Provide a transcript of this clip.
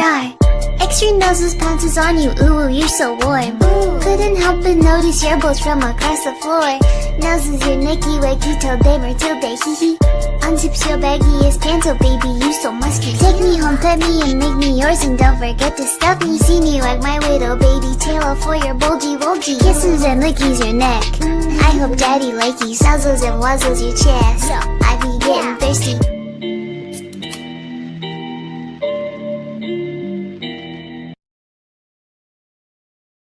star. Extra noses pounces on you, ooh, you're so warm. Couldn't help but notice your bolts from across the floor. Noses your Nicky or till Matilde, hee hee. Unzips your baggiest pants, oh baby, you so musky. Take me home, pet me, and make me yours, and don't forget to stuff me. See me like my little baby, tail for your bulgy bulgy. Kisses and lickies your neck. Mm-hmm. I hope daddy likes you, suzzles and wuzzles your chest. I